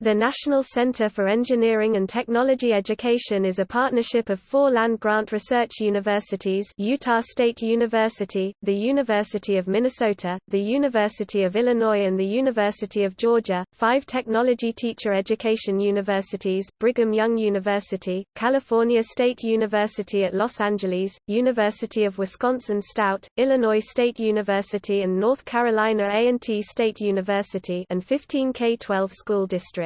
The National Center for Engineering and Technology Education is a partnership of four land-grant research universities Utah State University, the University of Minnesota, the University of Illinois and the University of Georgia, five technology teacher education universities Brigham Young University, California State University at Los Angeles, University of Wisconsin-Stout, Illinois State University and North Carolina A&T State University and 15 K-12 school districts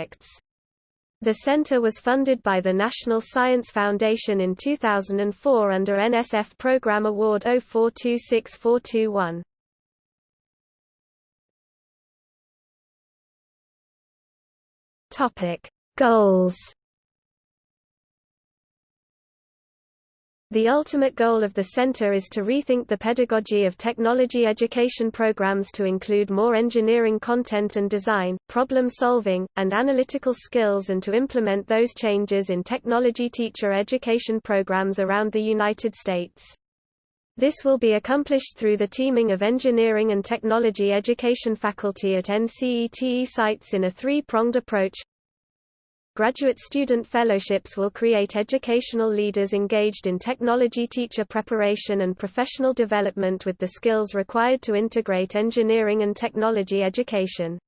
The center was funded by the National Science Foundation in 2004 under NSF Program Award 0426421. Topic: Goals The ultimate goal of the center is to rethink the pedagogy of technology education programs to include more engineering content and design, problem solving, and analytical skills and to implement those changes in technology teacher education programs around the United States. This will be accomplished through the teaming of engineering and technology education faculty at NCETE sites in a three-pronged approach Graduate student fellowships will create educational leaders engaged in technology teacher preparation and professional development with the skills required to integrate engineering and technology education.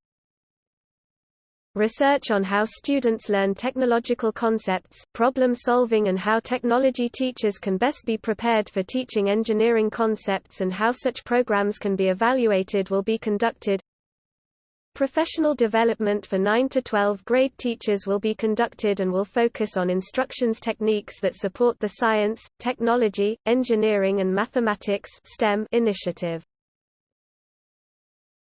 Research on how students learn technological concepts, problem solving and how technology teachers can best be prepared for teaching engineering concepts and how such programs can be evaluated will be conducted. Professional development for 9 to 12 grade teachers will be conducted and will focus on instructions techniques that support the science, technology, engineering and mathematics STEM initiative.